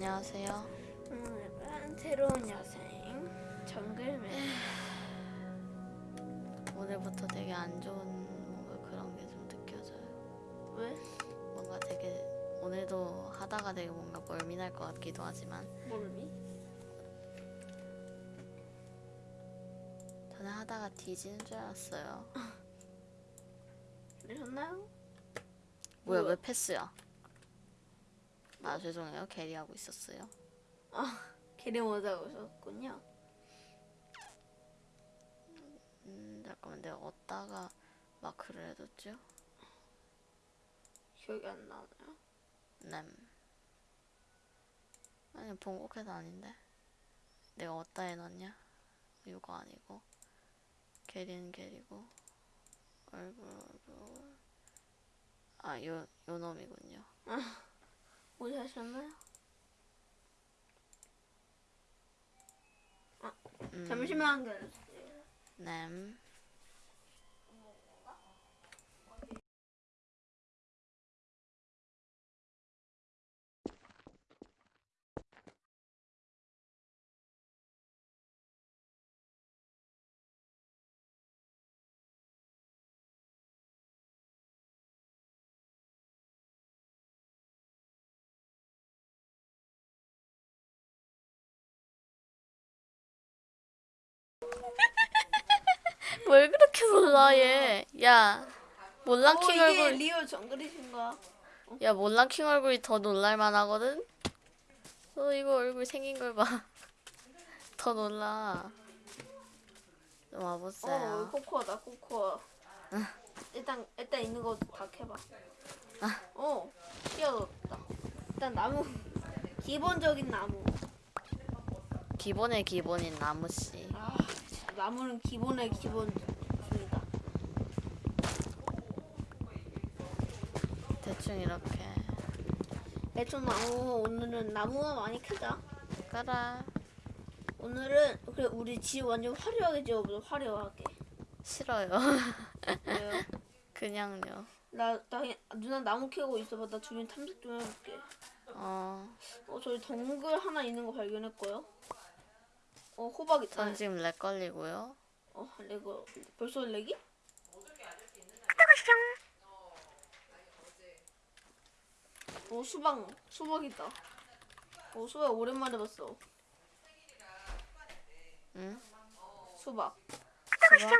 안녕하세요. 오늘은 새로운 여생 정글맨 오늘부터 되게 안 좋은 뭔가 그런 게 좀 느껴져요. 왜? 뭔가 되게 오늘도 하다가 되게 뭔가 멀미날 것 같기도 하지만 몰미? 저는 하다가 뒤지는 줄 알았어요. 그러셨나요? 뭐야 뭐야? 왜 패스야? 아 죄송해요. 캐리하고 있었어요. 게리 모자 오셨군요. 음 잠깐만. 내가 어디다가 마크를 해뒀죠? 기억이 안 나나요? 램 아니 본국해도 아닌데. 내가 어디다 해놨냐? 이거 아니고. 게리는 게리고. 얼굴 얼굴 아요 요 놈이군요 오셨나요? 음, 잠시만 기다려주세요. 램 뭘 그렇게 놀라 얘? 야 몰랑킹 어, 이게 얼굴 리얼 정글이신가? 야 몰랑킹 얼굴이 더 놀랄만 하거든? 어 이거 얼굴 생긴 걸 봐. 더 놀라. 좀어 와보세요. 코코아다 코코아 일단 일단 있는 거 다 캐봐 어 뛰어졌다 일단 나무 기본적인 나무 기본의 기본인 나무 씨. 아 진짜 나무는 기본의 기본 입니다 대충 이렇게. 대충 나무 오늘은 나무만 많이 캐자 까라. 오늘은 그래 우리 집 완전 화려하게 지어보자 화려하게 싫어요. 왜요? 그냥요. 나, 나 누나 나무 캐고 있어봐 나 주변 탐색 좀 해볼게 어. 어 저기 정글 하나 있는 거 발견했고요 어 호박 있다 전 지금 lag 걸리고요. 어 레고 벌써 lag이? 오 수박 수박이다 오 수박 오랜만에 봤어 응? 수박 수박?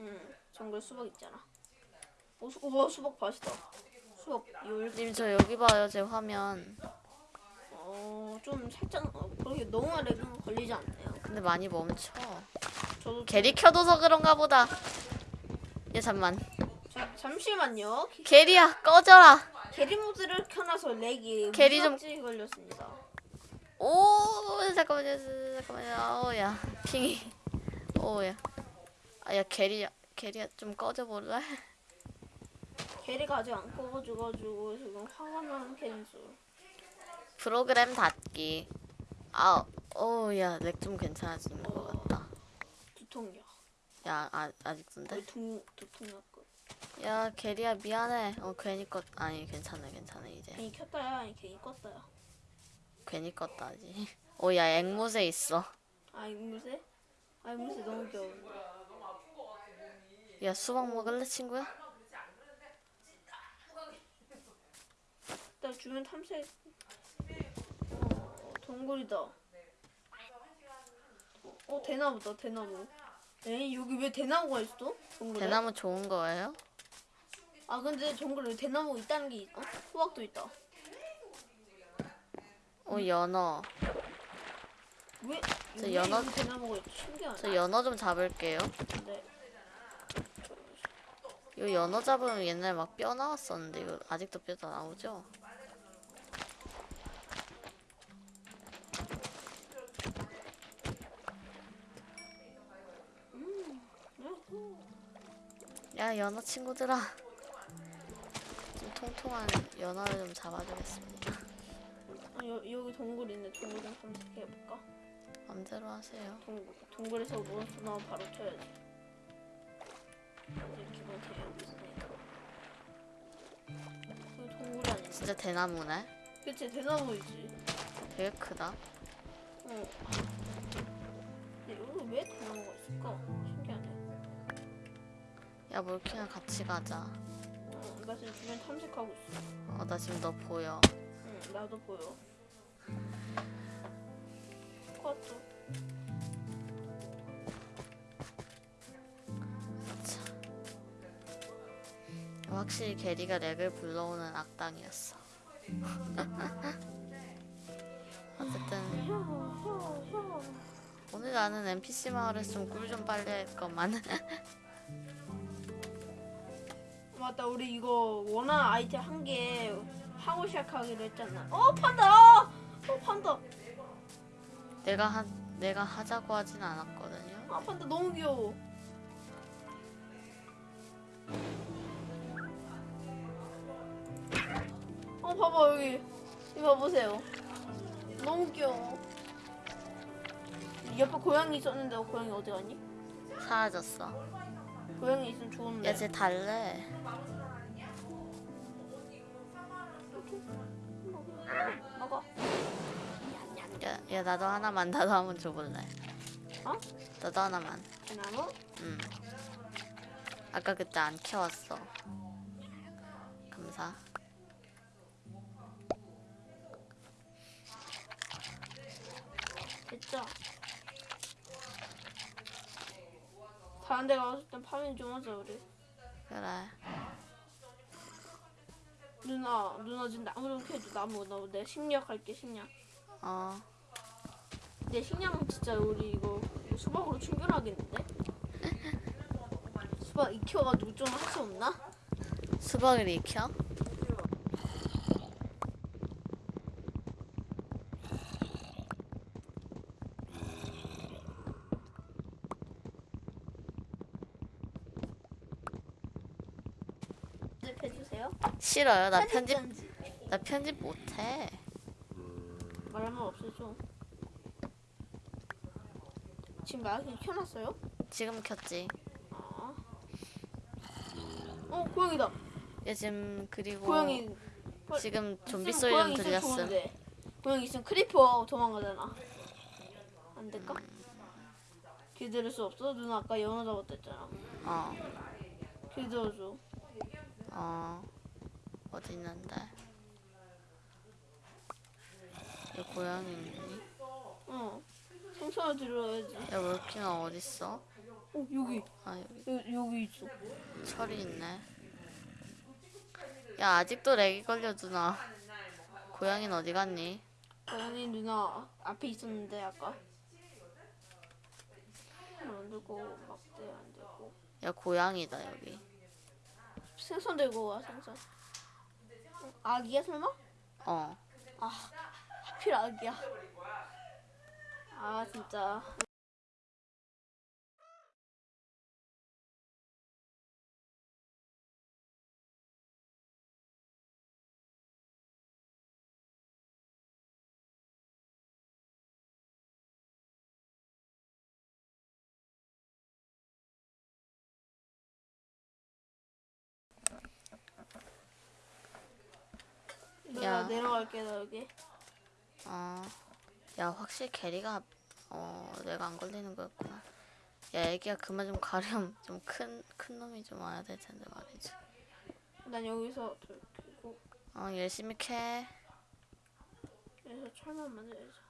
응 정글 수박 있잖아 오, 수, 오 수박 맛있다 수박 열 님저 여기 봐요 제 화면. 어좀 살짝 어, 그렇게 너무 렉은 걸리지 않네요 근데 많이 멈춰. 저도 게리 켜둬서 그런가 보다. 얘 잠만. 자, 잠시만요 게- 게리야 꺼져라. 게리 모드를 켜놔서 렉이 게리 좀- 걸렸습니다 오 잠깐만요 잠깐만요 오야 핑이 오야 아야 게리야 게리야 좀 꺼져볼래? 게리가 아직 안 꺼가지고 지금 화가 나는 cancel 프로그램 닫기 아 오야 lag 좀 괜찮아지는 것 같다. 두통약 야. 아, 아직도인데? 거의 두, 두통약 거야 게리야 미안해. 어 괜히 껐 아니 괜찮아 괜찮아 이제. 괜히 켰다야? 아니 괜히 껐다야. 괜히 껐다 아직 오야 앵무새 있어. 아 이무새? 아 이무새 너무 귀여운데. 야 수박 먹을래 친구야? 나 주변 탐색 어 동굴이다 어 대나무다 대나무 에이 여기 왜 대나무가 있어? 동굴에? 대나무 좋은 거예요? 아 근데 정글에 대나무 있다는 게 있 어? 호박도 있다 오 연어 왜? 저 왜 연어- 여기 대나무가 있지? 신기하네 저 연어 좀 잡을게요 네. 이거 연어 잡으면 옛날에 막 뼈 나왔었는데 이거 아직도 뼈다 나오죠? 야 연어 친구들아 좀 통통한 연어를 좀 잡아주겠습니다 아, 여, 여기 동굴 있네. 동굴 좀 검색해볼까? 맘대로 하세요 동굴, 동굴에서 몬스터 나오면 바로 쳐야지. 있으니까. 여기 동굴이 아니지. 진짜 대나무네 그치, 대나무이지. 되게 크다. 어. 근데 여기 왜 대나무가 있을까? 야 몰킹아 같이 가자. 어, 나 지금 주변 탐색하고 있어. 어 나 지금 너 보여. 응, 나도 보여. 그것도. 자. 확실히 게리가 렉을 불러오는 악당이었어. 어쨌든. 오늘 나는 NPC 마을에서 좀 꿀 좀 빨래야 할 것만. 맞다, 우리 이거 원하는 아이템 한 개 하고 시작하기로 했잖아. 어, 판다! 어, 판다! 내가 한 내가 하자고 하진 않았거든요. 아, 판다 너무 귀여워. 어, 봐봐, 여기. 이거 봐보세요. 너무 귀여워. 옆에 고양이 있었는데, 어, 고양이 어디 갔니? 사라졌어. 고양이 있으면 좋은데. 야, 쟤 달래. 먹어. 야, 야, 나도 하나만, 나도 한번 줘볼래. 어? 나도 하나만. 대나무? 응. 아까 그때 안 키웠어. 감사. 다른 데 가서 일단 파밍 좀 하자 우리 그래. 누나 누나 지금 나무 좀 캐줘 나무 나무 내 식량 할게 식량 어. 내 식량 진짜 우리 이거 수박으로 충분하겠는데? 수박 익혀가지고 좀 할 수 없나? 수박을 익혀? 편집해주세요 싫어요. 나 편집, 편집 나 편집 못해. 말하면 없애줘 지금 마이크 켜놨어요? 지금 켰지. 아. 어 고양이다 얘 지금 그리고 고양이 지금 좀비 소리 좀. 좋은데. 고양이 있으면 creeper 도망가잖아. 안 될까? 기다릴 수 없어? 누나 아까 연어 잡았다 했잖아. 어, 기다려줘. 어. 어디 있는데? 얘 고양이 있니? 어. 생선을 들어야지. 야, 몰킹아 어딨어? 어 여기 아, 여기 여기, 여기 있어. 철이 있네. 야, 아직도 렉이 걸려, 누나. 고양이는 어디 갔니? 고양이 누나 앞에 있었는데 아까. 안 들고 막대 안 들고. 야, 고양이다, 여기. 생선 들고 와 생선. 어, 아기야 설마? 어. 하필 아기야. 아 진짜. 야. 내려갈게 나 여기. 어. 야, 확실히 게리가, 어, 내가 안 걸리는 거였구나. 야, 애기야, 그만 좀 가렴. 좀 큰, 큰 놈이 좀 와야 될 텐데 말이지. 난 여기서 들고 어, 열심히 캐. 여기서 철만 만들자.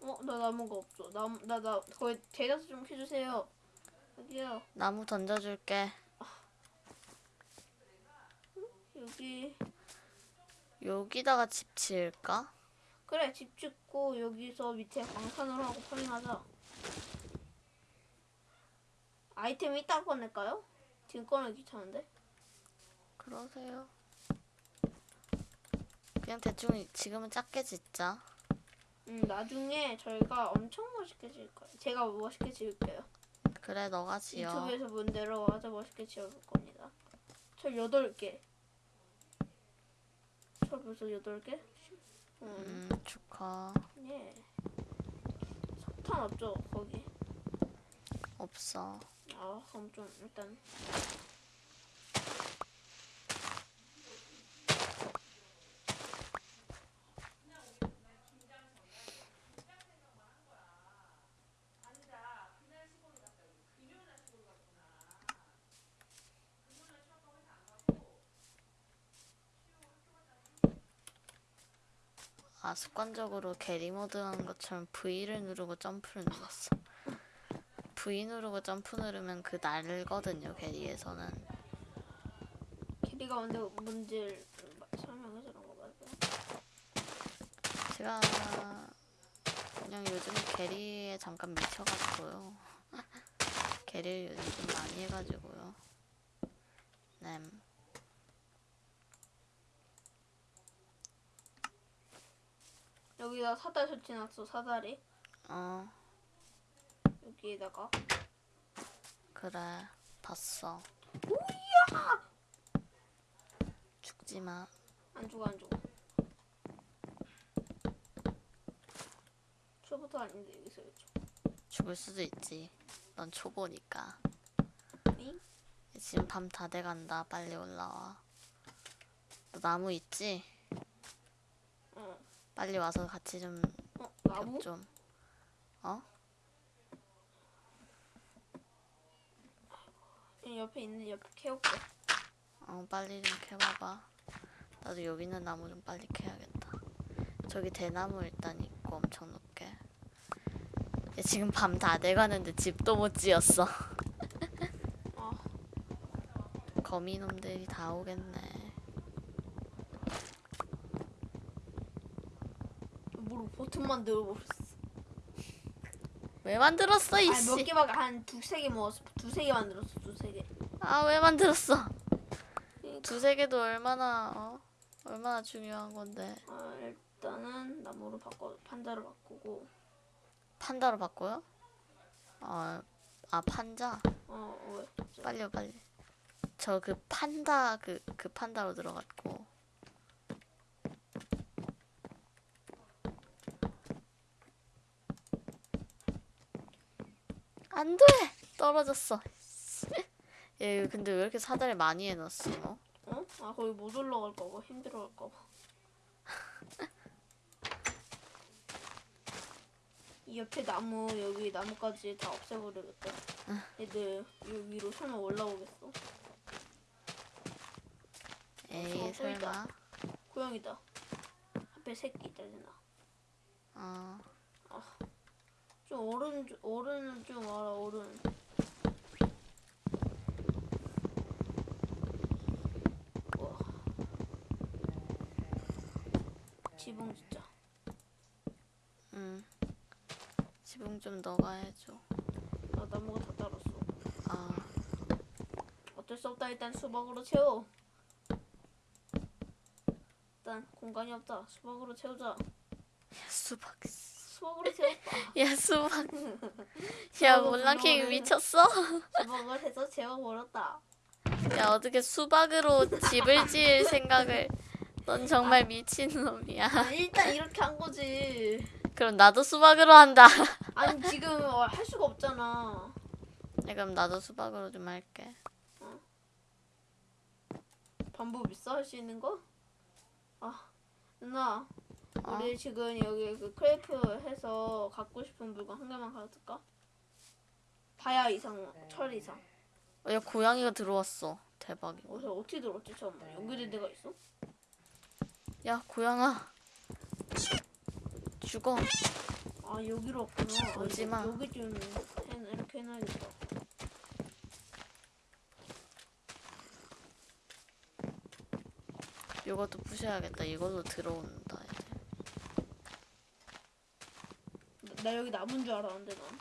어, 나 나무가 없어. 나무 나나 거의 대다수 좀 해주세요. 여기요. 나무 던져줄게. 여기 여기다가 집 지을까? 그래 집 짓고 여기서 밑에 광산으로 하고 파밍하자. 아이템 이따 꺼낼까요? 지금 꺼내기 귀찮은데. 그러세요. 그냥 대충 지금은 작게 짓자. 음 나중에 저희가 엄청 멋있게 지을 거예요. 제가 멋있게 지을게요. 그래, 너가 지어. 유튜브에서 본 대로 아주 멋있게 지어볼 겁니다. 철 8개. 철 벌써 8개? 음, 음, 축하. 예. 석탄 없죠, 거기? 없어. 아, 그럼 좀 일단. 아 습관적으로 게리 모드 하는 것처럼 V를 누르고 점프를 눌렀어. V 누르고 점프 누르면 그 날거든요 게리에서는. 캐리가 뭔데 뭔지 설명해 주는 거 맞아요? 제가 그냥 요즘에 게리에 잠깐 미쳐가지고요. 게리를 요즘 좀 많이 해가지고요. 네. 여기다 사다리 설치해놨어 사다리 어 여기에다가 그래 봤어. 죽지 마. 안 죽어 안 죽어 초부터 아닌데 여기서 왜 죽어 죽을 수도 있지. 넌 초보니까. 응? 지금 밤 다 돼간다. 빨리 올라와. 너 나무 있지? 어. 빨리 와서 같이 좀 어? 나무? 겹 좀. 어? 이 옆에 있는 옆에 캐올게 어 빨리 좀 캐봐봐. 나도 여기 있는 나무 좀 빨리 캐야겠다. 저기 대나무 일단 있고 엄청 높게. 얘 지금 밤 다 돼가는데 집도 못 지었어. 아 거미놈들이 다 오겠네. 뭐로 버튼 만 늘어버렸어 왜 만들었어 몇 이씨? 개밖에 한 두세 개 먹었어 두세 개 만들었어 두세 개 아 왜 만들었어? 그러니까 두세 개도 얼마나 어? 얼마나 중요한 건데 아, 일단은 나무로 바꿔 판자로 바꾸고 판다로 바꿔요? 어, 아 판자 어 왜? 빨리요 빨리 저 그 판다 그 그 판다로 들어갔고 안 돼! 떨어졌어. 얘 근데 왜 이렇게 사다리 많이 해놨어? 너? 어? 아 거기 못 올라갈까봐 힘들어할까봐 이 옆에 나무 여기 나무까지 다 없애버리겠다. 얘들 이 위로 설마 올라오겠어? 에이 어, 또 있다. 설마 고양이다. 앞에 새끼 있다잖아. 어 좀 어른 좀- 어른은 좀 알아 어른. 우와 지붕 진짜. 응. 지붕 좀 너가 해줘. 아 나무가 다 따랐어. 아, 어쩔 수 없다 일단 수박으로 채워. 일단 공간이 없다. 수박으로 채우자. 수박으로 채웠다 야, 수박. 야, 몰랑킹 미쳤어? 수박을 해서 채워버렸다 야, 어떻게 수박으로 집을 지을 생각을. 넌 정말 미친 놈이야. 아, 일단 이렇게 한 거지 그럼 나도 수박으로 한다. 아니 지금 어, 할 수가 없잖아 야, 그럼 나도 수박으로 좀 할게. 방법 있어 할 수 있는 거? 아 누나 어? 우리 지금 여기 그 크레이프 해서 갖고 싶은 물건 한 개만 가져갈까? 다야 이상 철 이상 어, 야, 고양이가 들어왔어. 대박이고. 어디서 어떻게 들었지 처음 연결된 데가 있어? 야, 고양아. 죽어. 아 여기로 왔구나 아, 오지 이거 마. 여기 좀 해, 이렇게 해놔야겠다 이것도 부셔야겠다. 이걸로 들어온다, 이제. 나, 나 여기 남은 줄 알았는데 난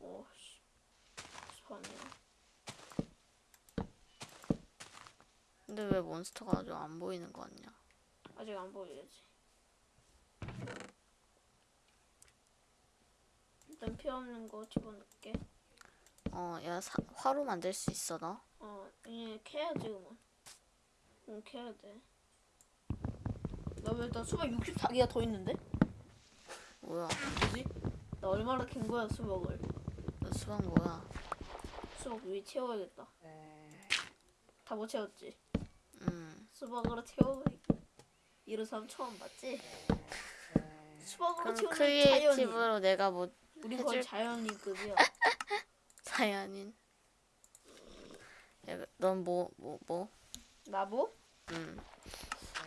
오씨 스파네요 근데 왜 몬스터가 아주 안 보이는 거 같냐? 아직 안 보여야지. 일단 피 없는 거 집어넣을게. 어, 야, 사, 화로 만들 수 있어, 너? 어, 이제 캐야지 그만. 응, 캐야 돼. 나왜나 수박 64개가 더 있는데? 뭐야? 뭐지? 나 얼마나 캔 거야 수박을? 너 수박 뭐야? 수박 위에 채워야겠다. 다 못 채웠지? 음. 수박으로 채워버리기. 이런 사람 처음 봤지? 수박으로 그럼 채우는 자연인. creative로 내가 뭐 우리 거의 해줄- 자연인급이야. 자연인. 야, 넌 뭐, 뭐, 뭐? 나보? 음.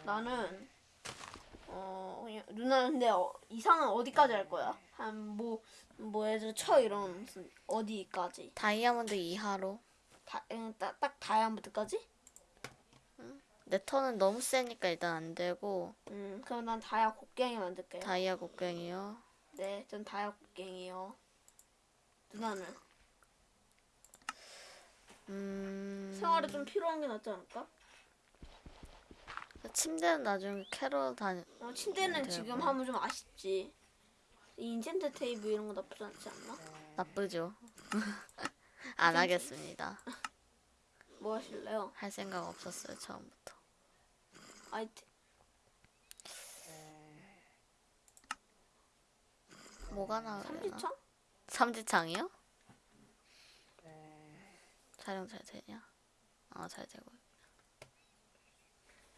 나는 어 그냥 누나는 근데 어, 이상은 어디까지 할 거야? 한 뭐뭐 뭐 예를 들어 쳐 이런 무슨 어디까지? 다이아몬드 이하로. 다, 응, 딱, 딱 다이아몬드까지? 내 턴은 너무 세니까 일단 안 되고 음 그럼 난 다이아 곡괭이 만들게요. 다이아 곡괭이요. 네, 전 다이아 곡괭이요. 누나는 음. 생활에 좀 필요한 게 낫지 않을까? 침대는 나중에 캐러 다니. 어, 침대는 네, 지금 뭐. 하면 좀 아쉽지. 이 인챈트 테이블 이런 거 나쁘지 않지 않나? 나쁘죠. 안 하겠습니다. 뭐 하실래요? 할 생각 없었어요 처음부터. 아이템. 뭐가 나오려나? 삼지창? 삼지창이요? 촬영 잘 되냐? 어잘 되고.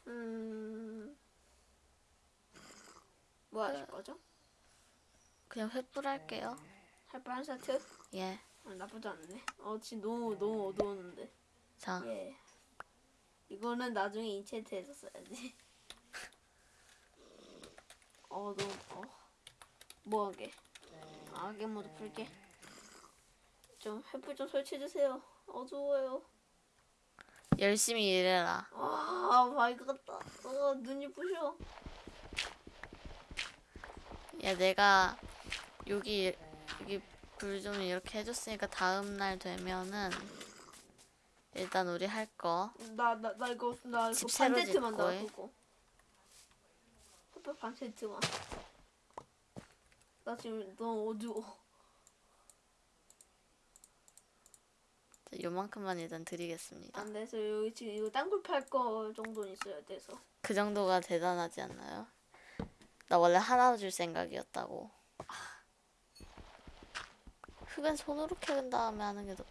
음. 뭐 하실 거죠? 그냥 횃불 할게요. 할뻔한 세트? 예. 아, 나쁘지 않네. 어, 지금 너무 너무 어두웠는데. 자, 예. 이거는 나중에 인챈트해서 써야지. 어, 너무 어. 뭐하게? 아, 게 모드 풀게. 좀 횃불 좀 설치해 주세요. 어두워요. 열심히 일해라. 아, 밝았다. 어, 눈이 부셔. 야, 내가 여기 여기 불 좀 이렇게 해줬으니까 다음 날 되면은 일단 우리 할 거. 나, 나, 나 이거, 나 이거 집반 세트만 짓고 해. 놔두고. 햇볕 반 세트만. 나 지금 너무 어두워. 요만큼만 일단 드리겠습니다. 안 돼서 여기 지금 이거 땅굴 팔 거 정도는 있어야 돼서. 그 정도가 대단하지 않나요? 나 원래 하나 줄 생각이었다고. 흙은 손으로 캐은 다음에 하는 게 더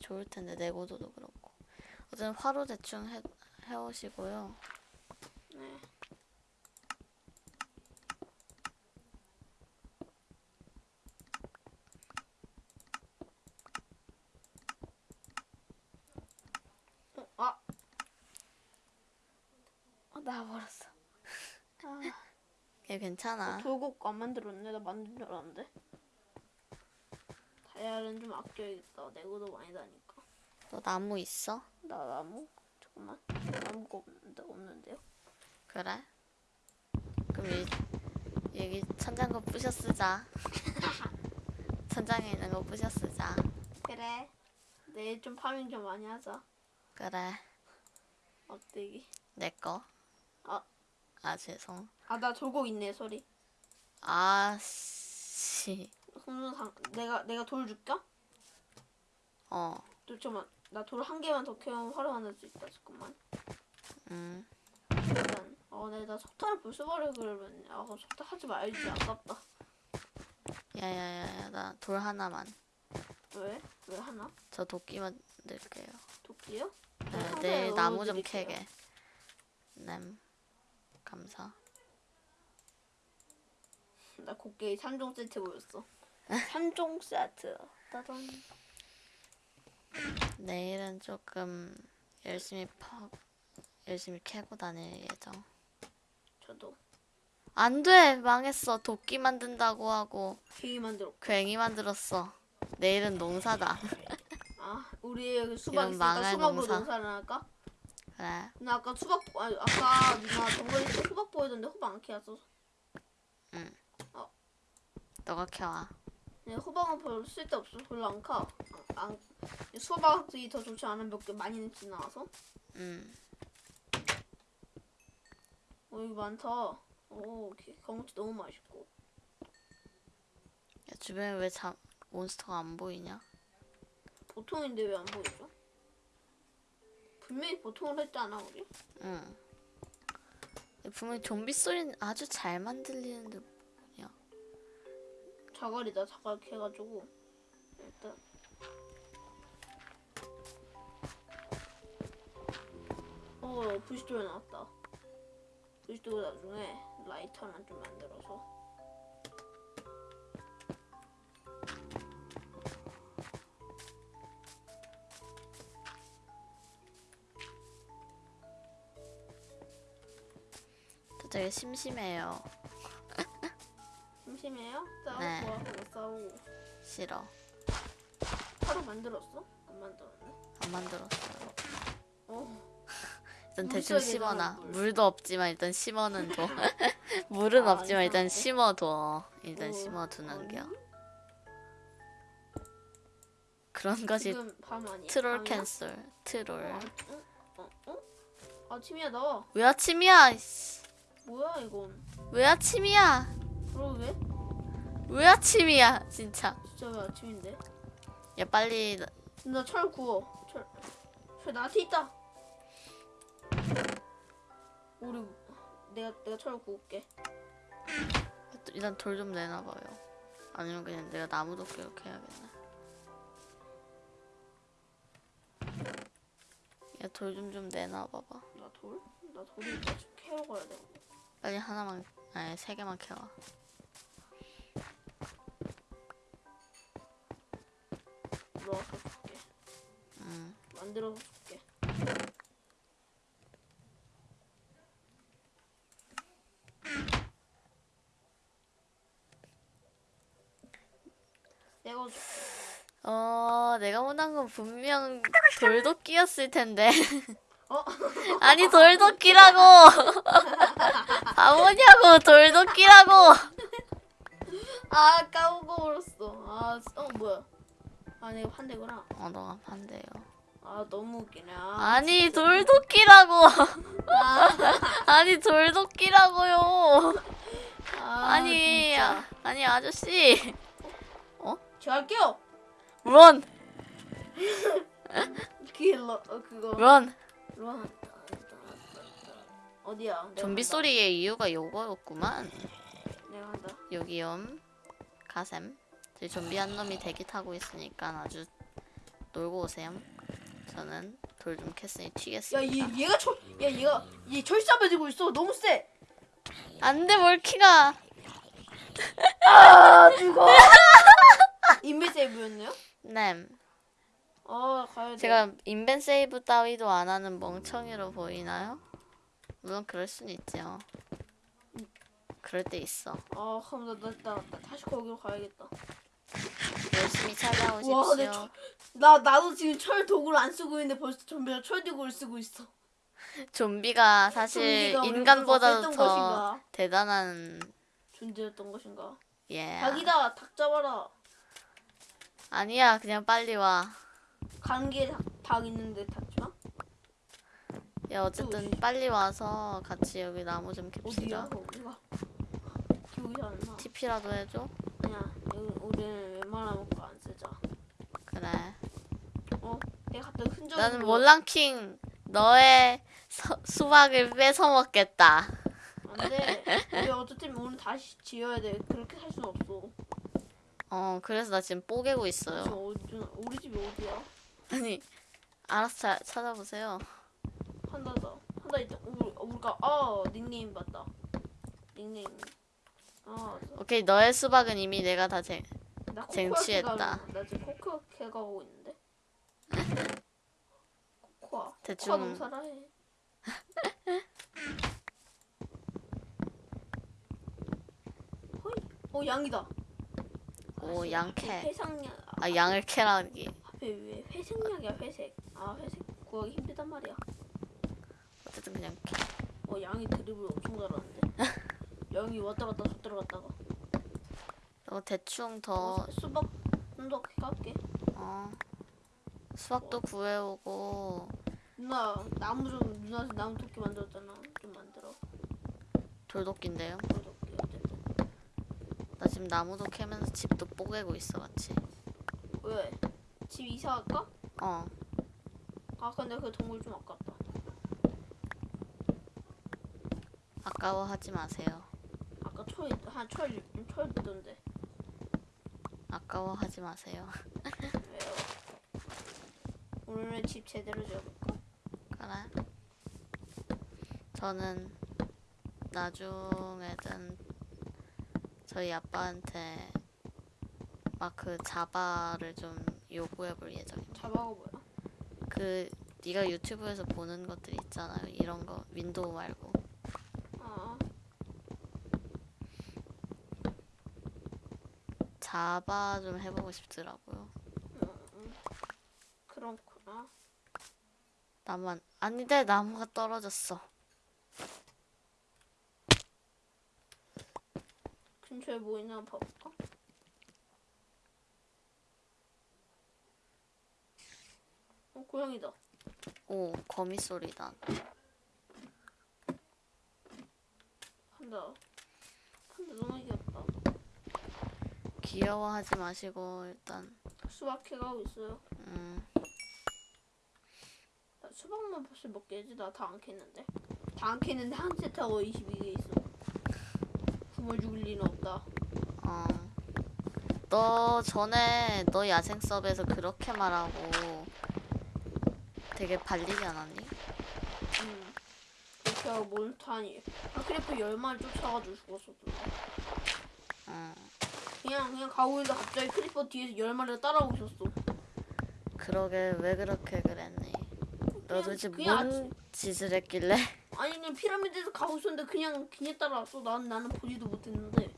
좋을 텐데 내고도도 그렇고. 어쨌든 화로 대충 해, 해오시고요. 네. 어, 아. 아, 나와버렸어. 아, 얘 괜찮아. 돌곡 안 만들었네. 나 만든 줄 알았는데. 다이아는 좀 아껴야겠다. 내고도 많이 다니까. 너 나무 있어? 나 나무? 잠깐만. 나무가 없는데, 없는데요? 그래? 그럼 이, 여기 천장 거 부셔 쓰자. 천장에 있는 거 부셔 쓰자. 그래. 내일 좀 파밍 좀 많이 하자. 그래. 막대기. 내 거. 아. 아 죄송. 아, 나 돌곡 있네, 소리. 아씨. 손상 내가 내가 돌 줄까? 어. 또 잠깐만. 나 돌 한 개만 더 캐면 만들 수 있다. 잠깐만. 음. 일단 어, 내가 석탄을 벌써 버려 그러면 아, 그럼 석탄 하지 말지. 아깝다. 야야야야 나 돌 하나만. 왜? 왜 하나? 저 도끼 만들게요. 도끼요? 네, 내일 나무 좀. 캐게. 냄. 감사. 나 곡괭이 3종 세트 보였어. 3종 세트. 따단. 내일은 조금 열심히 퍼 열심히 캐고 다닐 예정. 저도 안 돼! 망했어. 도끼 만든다고 하고 괭이 만들어. 괜히 만들었어. 내일은 농사다. 아, 우리 수박 있으니까 수박으로 농사. 농사를 할까? 그래. 나 아까 수박 아, 아까 누나 정글에 수박 보이던데 호박 안 캐왔어. 너가 캐와. 네, 호박은 별로 쓸데없어. 별로 안 카. 안, 안 수박이 더 좋지 않은 몇 개 많이 지나와서. 음. 어, 여기 많다. 오, 게- 경치 너무 맛있고. 야, 주변에 왜 자, 몬스터가 안 보이냐? 보통인데 왜 안 보이죠? 분명히 보통을 했잖아, 우리. 응. 분명히 좀비 소리는 아주 잘 만들리는데 자갈이다, 자갈 캐가지고. 일단. 어, 부시돌 나왔다. 부시돌 나중에 라이터만 좀 만들어서. 되게 심심해요. 심심해요? 싸우고 네. 와 그거 싸우고 싫어. 하루 만들었어? 안 만들었네. 안 만들었어요. 어. 일단 물 대충 심어놔. 물. 물도 없지만 일단 심어는 둬. 물은 아, 없지만 일단? 심어둬. 일단 어, 심어두는 아니, 겨. 그런 것이? 트롤? 캔슬. 트롤. 어, 어, 어, 어? 아침이야 나와. 왜 아침이야? 뭐야 이건? 왜 아침이야? 그럼 왜? 왜 아침이야? 진짜. 진짜 왜 아침인데? 야 빨리 나 철 구워. 철. 철 나한테 있다. 우리 내가 내가 철 구울게. 일단 돌 좀 내놔봐요. 아니면 그냥 내가 나무 도끼 이렇게 해야겠네. 야 돌 좀 좀 내놔봐봐. 나 돌? 나 돌이 나 지금 캐러 가야 돼. 빨리 하나만 아니 세 개만 캐와. 넣어서 줄게. 음. 만들어서 줄게. 내가 줄게. 어 내가 원한 건 분명 돌도끼였을 텐데. 어? 아니 돌도끼라고. 바보냐고 돌도끼라고. 아 까먹어 버렸어. 아, 어 뭐야? 아 내가 판대구나. 어 너가 반대요. 아 너무 웃기네. 아, 아니 돌도끼라고. 아, 아니 돌도끼라고요. 아, 아니 진짜. 아니 아저씨. 제가 할게요. 런 킬러 어, 그거. 런. 런. 어디야? 좀비. 소리의 이유가 요거였구만. 내가 한다. 여기염 가셈. 저희 좀비 한 놈이 대기 타고 있으니까 아주 놀고 오세요. 저는 돌 좀 캤으니 야, 튀겠습니다. 얘 얘가 철, 야 얘가 얘 철사배 들고 있어. 너무 세. 안돼 몰키가. 아 죽어. 인베 세이브였네요? 네. 아 가야 돼. 제가 인벤 세이브 따위도 안 하는 멍청이로 보이나요? 물론 그럴 순 있죠. 그럴 때 있어. 아 그럼 나, 나, 나, 나 다시 거기로 가야겠다. 열심히 와, 찾아오십시오. 내 철- 나 나도 지금 철 도구를 안 쓰고 있는데 벌써 좀비가 철 도구를 쓰고 있어. 좀비가 사실 좀비가 인간보다도 더 것인가? 대단한 존재였던 것인가? 예. 닭이다. 닭 잡아라. 아니야 그냥 빨리 와. 관계 닭, 닭 있는데 닭지마? 야 어쨌든 빨리 와서 같이 여기 나무 좀 어디야? 캡시다. 어디가? 기억이 안 나. TP라도 해줘. 아니야. 우리는 웬만하면 그거 안 쓰자. 그래. 어? 내가 갑자기 흔적. 나는 몰랑킹 너의 서- 수박을 뺏어 먹겠다. 안돼. 우리 어쨌든 오늘 다시 지어야 돼. 그렇게 살 수는 없어. 어 그래서 나 지금 뽀개고 있어요. 어디 우리 집이 어디야? 아니 알아서 자, 찾아보세요. 판다다. 판다 있다. 우리 우리가 아 닉네임 봤다. 닉네임. 아. 오케이 너의 수박은 이미 내가 다 쟁. 쟁취했다. 나 지금 코코아 캐가 오고 있는데. 코코아. 대충- 코코아 농사라 해. 호이. 어 양이다. 오 아씨, 양캐. 회상약. 아 양을 캐라기. 앞에 왜 회색약이야 회색. 아 회색 구하기 힘들단 말이야. 어쨌든 그냥 캐. 어 양이 드리블 엄청 잘하는데. 양이 왔다 갔다 줬다 갔다가. 너 대충 어, 더 수박 좀더 갈게. 어. 수박도 구해오고 누나 나무 좀 누나 나무 도끼 만들었잖아. 좀 만들어. 돌도끼인데요. 도끼 어쨌든. 나 지금 나무도 캐면서 집도 뽀개고 있어 같이. 왜? 집 이사 갈까? 어. 아 근데 그 동굴 좀 아깝다. 아까워하지 마세요. 아까 철한철철 있던데. 아까워하지 마세요. 왜요? 오늘 집 제대로 지어볼까? 그래. 저는 나중에든 저희 아빠한테 막 그 자바를 좀 요구해볼 예정입니다. 자막어 뭐야? 그 네가 유튜브에서 보는 것들 있잖아요. 이런 거 윈도우 말고. 아. 자바 좀 해보고 싶더라고요. 음, 음. 그렇구나. 나만 아닌데 나무가 떨어졌어. 근처에 뭐 있나 봐볼까? 어, 고양이다. 오 거미 소리다. 판다. 판다 너무 귀엽다. 귀여워하지 마시고 일단 수박 해가고 있어요. 음, 나 수박만 벌써 몇 개지? 나 다안 캤는데. 다안 캤는데 한 세트하고 22개 있어. 굶어 죽을 리는 없다. 어. 너 전에 너 야생 서버에서 그렇게 말하고 되게 발리지 않았니? 음. 그렇게 하고 몬스타니. 아, creeper 열 마리 쫓아가지고 죽었었던데. 어. 그냥 그냥 가고 있는데 갑자기 creeper 뒤에서 열 마리가 따라오고 있었어. 그러게 왜 그렇게 그랬니? 너 도대체 그냥 뭔 짓을 했길래? 아니 그냥 피라미드에서 가고 있었는데 그냥 그냥 따라왔어. 난 나는 보지도 못했는데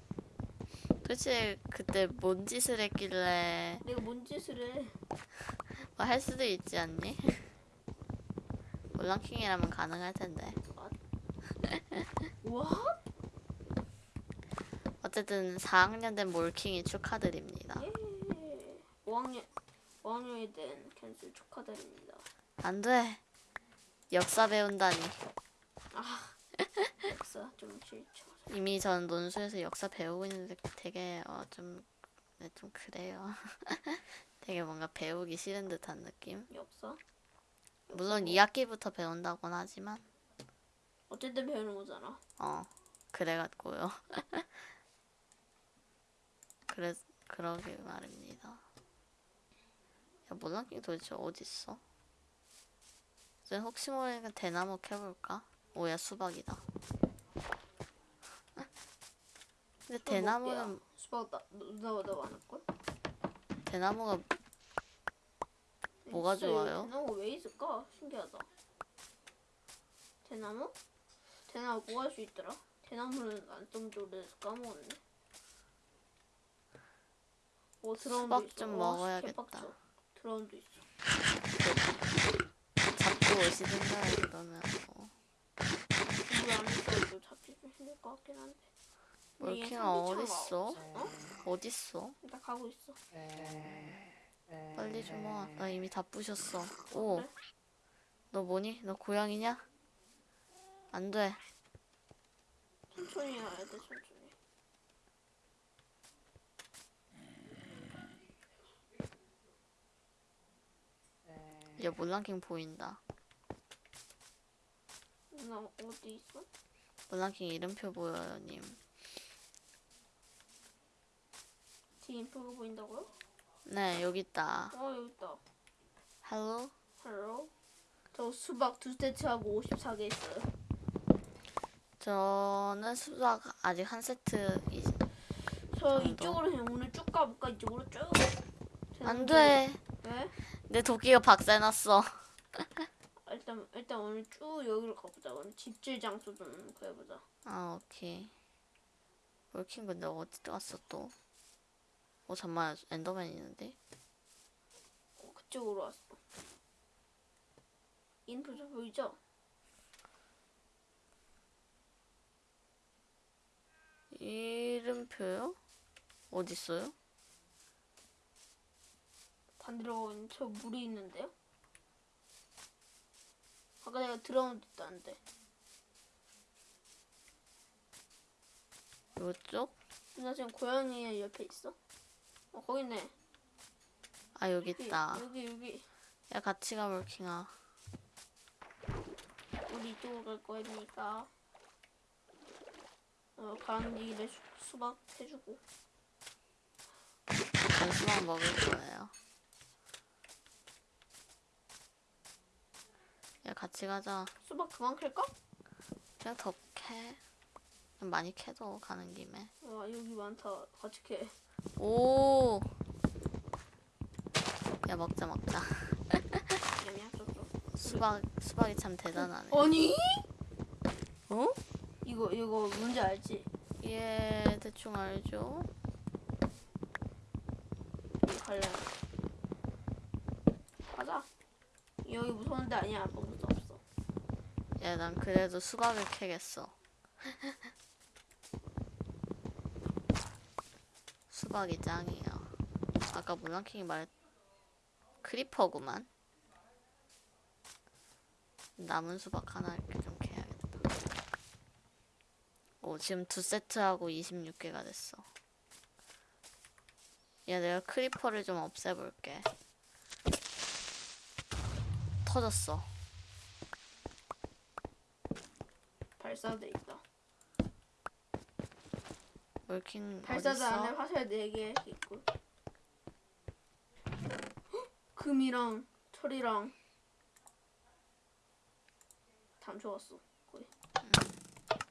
도대체 그때 뭔 짓을 했길래 내가 뭔 짓을 해? 뭐할 수도 있지 않니? 몰랑킹이라면 가능할 텐데. 와? 어쨌든 4학년 된 몰킹이 축하드립니다. 예. 5학년 5학년이 된 캔슬 축하드립니다. 안 돼. 역사 배운다니. 역사 좀 싫죠. 이미 전 논술에서 역사 배우고 있는데 되게 어, 좀, 네, 좀 그래요. 되게 뭔가 배우기 싫은 듯한 느낌. 역사? 물론 2학기부터 배운다곤 하지만 어쨌든 배우는 거잖아. 어 그래갖고요. 그래 그러게 말입니다. 야 몰랑킹 도대체? 이제 혹시 모르니까 대나무 캐볼까? 오야 수박이다. 근데 대나무는 수박 나나나 많을 걸? 대나무가 뭐가 좋아요? 대나무 왜 있을까? 신기하다. 대나무? 대나무 뭐 할 수 있더라? 대나무는 안좀 오래돼서 까먹었네. 오 드라운도 수박 있어. 좀 와, 먹어야겠다. 개빡쳐. 드라운도 있어. 잡고 오시든가 그러면 뭐. 물안 있어도 잡기 좀 힘들 것 같긴 한데. 산비창가 어딨어? 어? 어딨어? 나 가고 있어. 빨리 좀 와. 나 이미 다 부셨어. 오, 그래? 너 뭐니? 너 고양이냐? 안 돼. 천천히 해야 돼 천천히. 얘 몰랑킹 보인다. 나 어디 있어? 몰랑킹 이름표 보여요, 님. 디인프가 보인다고요? 네, 여기 있다. 어 여기 있다. Hello? Hello. 저 수박 두 세트하고 54개 있어요. 저는 수박 아직 한 세트. 이... 저 정도? 이쪽으로 오늘 쭉 가볼까? 이쪽으로 쭉. 안 돼. 왜? 내 도끼가 박살났어. 일단 일단 오늘 쭉 여기로 가보자. 오늘 집질 장소 좀 구해보자. 아, 오케이. 몰킹 근데 어디 갔어 또? 어, 잠깐만. 엔더맨 있는데? 어, 그쪽으로 왔어. 인프 저 보이죠? 이름표요? 어디 있어요? 반대로 저 물이 있는데요? 아까 내가 들어온 듯도 안 돼. 이쪽? 나 지금 고양이 옆에 있어. 어 거기 있네. 아, 여기 있다. 여기 여기. 야, 같이 가, 몰킹아. 우리 이쪽으로 갈 거니까. 어 가는 길에 수, 수박 해주고. 전 수박 먹을 거예요. 야, 같이 가자. 수박 그만 캘까? 그냥 더 캐. 좀 많이 캐도 가는 김에. 와 여기 많다. 같이 캐. 오! 야, 먹자, 먹자. 수박, 수박이 참 대단하네. 아니? 어? 이거 이거 뭔지 알지? 예, 대충 알죠? 갈래. 가자. 여기 무서운 데 아니야. 수 없어. 야, 난 그래도 수박을 캐겠어. 수박이 짱이야. 아까 물랑킹이 말했 크리퍼구만. 남은 수박 하나 이렇게 좀 캐야겠다. 오, 지금 두 세트하고 26개가 됐어. 야, 내가 크리퍼를 좀 없애볼게. 터졌어. 있다. 월킹 어딨어? 안에 화살 4개 있고. 헉! 금이랑 철이랑 담쳐갔어. 거의.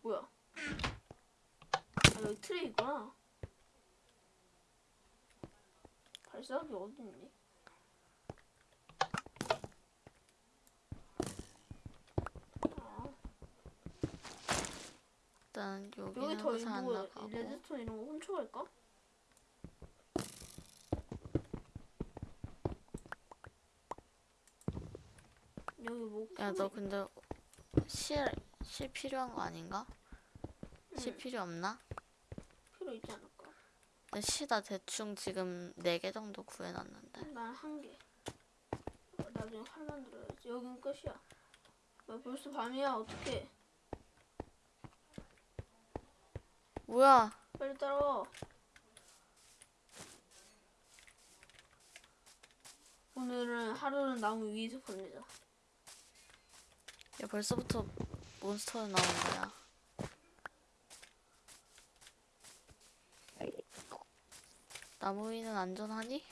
뭐야? 아, 여기 트레이 있구나. 발사기 어디 있니? 아, 일단 여기 더 나가고 레드스톤 이런 거 훔쳐갈까? 여기 뭐야큰너거 근데 실, 실 필요한 거 아닌가? 실 응. 필요 없나? 필요 있지 않을까? 근데 실나 대충 지금 4개 정도 구해놨는데 난 한 개. 어, 나중에 활 만들어야지. 여긴 끝이야. 야, 벌써 밤이야. 어떡해. 뭐야 빨리 따라와. 오늘은 하루는 나무 위에서 보내자. 야 벌써부터 몬스터 나오는 거야 나무 위는 안전하니?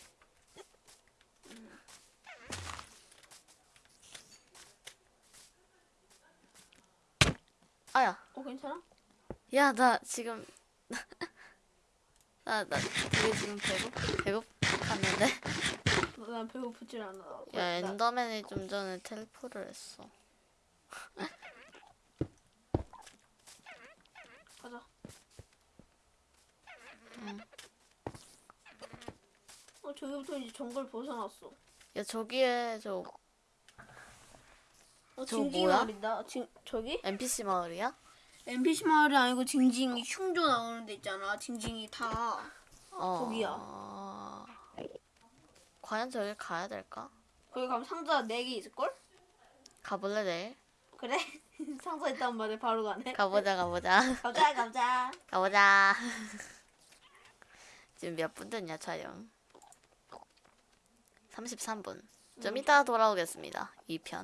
아야 어, 괜찮아? 야 나 지금 나나 되게 지금 배고 배고팠는데 어, 난 배고프질 않아. 야 나- 엔더맨이 좀 전에 텔포를 했어 가자. 응. 어, 저기부터 이제 정글 벗어났어. 야 저기에 저 어, 징징이 뭐야? 마을이다. 징, 저기? NPC 마을이야? NPC 마을이 아니고 징징이 흉조 나오는 데 있잖아. 징징이 다. 어 거기야. 과연 저기 가야 될까? 거기 가면 상자 4개 있을걸? 가볼래 내일? 그래? 상자 있단 말에 바로 가네. 가보자 가보자 가자, 가자. 가보자 지금 몇 분 됐냐 촬영 33분 좀 이따 돌아오겠습니다 2편